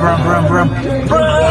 brum, brum, brum. Brum!